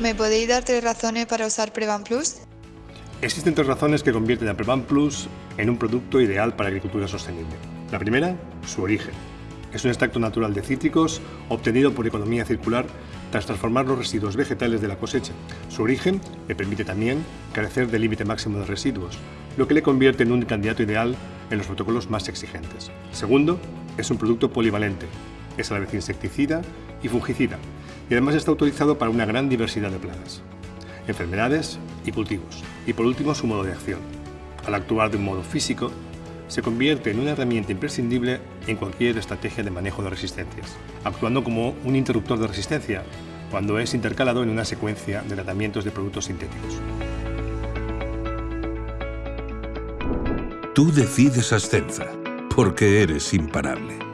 ¿Me podéis dar tres razones para usar Prevan Plus? Existen tres razones que convierten a Prevan Plus en un producto ideal para agricultura sostenible. La primera, su origen. Es un extracto natural de cítricos obtenido por economía circular tras transformar los residuos vegetales de la cosecha. Su origen le permite también carecer del límite máximo de residuos, lo que le convierte en un candidato ideal en los protocolos más exigentes. Segundo, es un producto polivalente. Es a la vez insecticida y fungicida, y además está autorizado para una gran diversidad de plagas, enfermedades y cultivos. Y por último, su modo de acción. Al actuar de un modo físico, se convierte en una herramienta imprescindible en cualquier estrategia de manejo de resistencias, actuando como un interruptor de resistencia cuando es intercalado en una secuencia de tratamientos de productos sintéticos. Tú decides Ascenza, porque eres imparable.